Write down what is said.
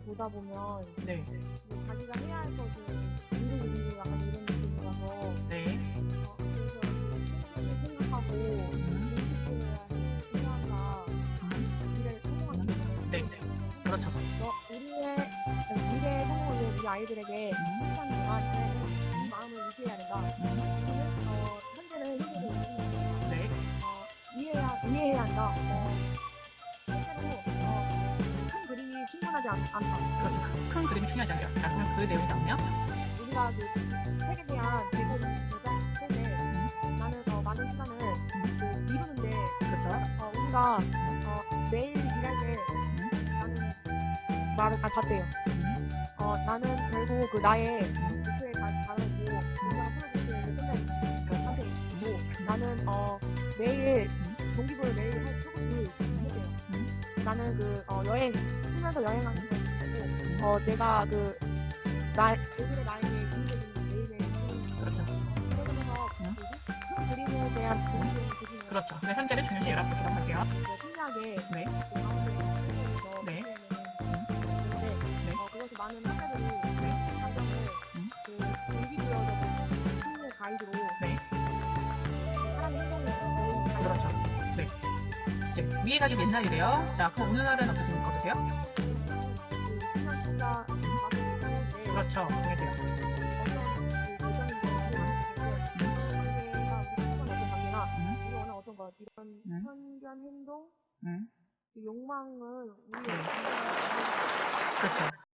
보다 보면 네. 뭐 자기가 해야 할 것을 미루고 약간 이런 느낌이라서 네. 어, 그래서 생각을 생각하고 음. 해야 한다. 미래를 성공하기 위해서. 네, 네. 그렇죠. 너 우리의 미래 성공을 위해 우리 아이들에게 동안 이 마음을 유지해야 된다. 어, 현재는 현재로 있습니다. 네. 어, 이해해야 이해해야 한다. 어, 않, 않다. 그렇죠. 큰, 큰 그림이 중요하지 않아요. 자, 그럼 그 내용이 나오면 우리가 그 책에 대한 대본 여정 속에 나는 어, 많은 시간을 그 미루는데 그렇죠. 어, 우리가 어, 매일 일할 때 나는 말을 아, 봤대요. 음. 어, 나는 결국 그 나의 목표에 다 달하고 굉장한 프로젝트를 끝낸 상태이고 나는 어, 매일 동기부여 매일 할 조금씩 했대요. 음. 나는 그 어, 여행 쓰면서 여행하는 거고 어, 내가 그나 얼굴에 나에게 인생이 매일매일 그렇죠. 그러면서 음. 큰 그림에 대한 동기를 주시는 그렇죠. 네, 현재를 중요시 여러분 보도록 할게요. 신기하게 네. 위에 가지고 옛날이래요. 자, 그럼 오늘날은 어떻습니까? 어떠세요? 그 그렇죠. 이런 음. 편견 행동 음. 이 욕망을 우리 네. 그렇죠.